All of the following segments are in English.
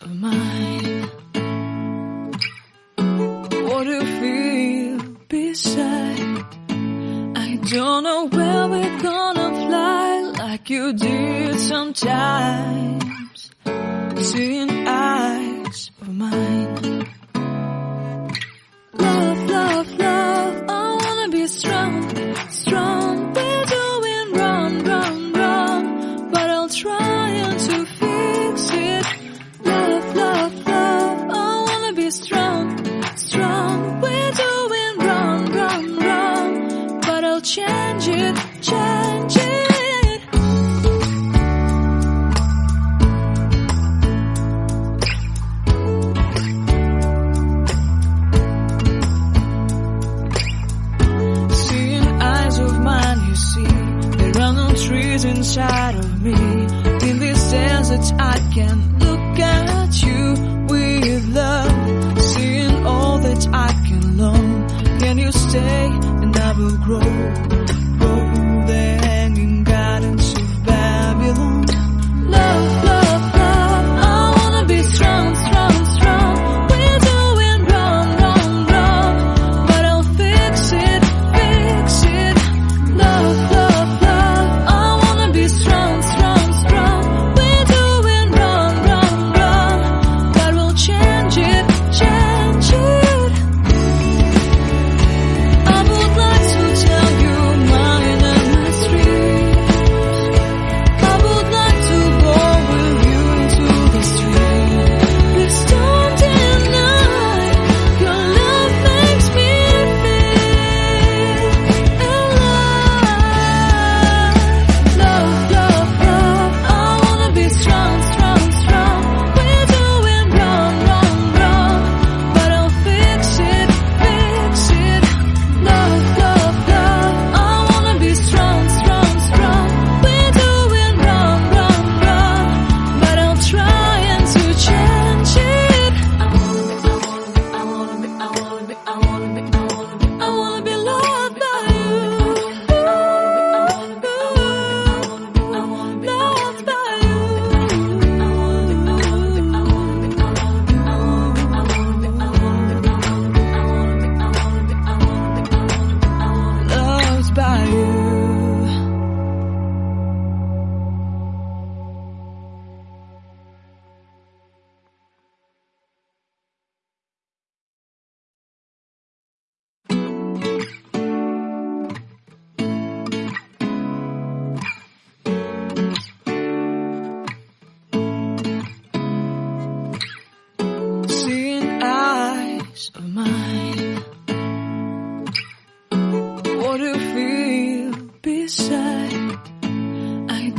Of mine? What do you feel beside? I don't know where we're gonna fly like you did sometimes. Seeing eyes of mine. change it, change it. Seeing eyes of mine, you see, there are no trees inside of me. In this desert, I can look at you with love. Seeing all that I can learn, can you stay? We'll grow.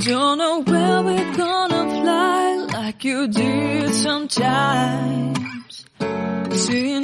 don't know where we're gonna fly like you did sometimes. See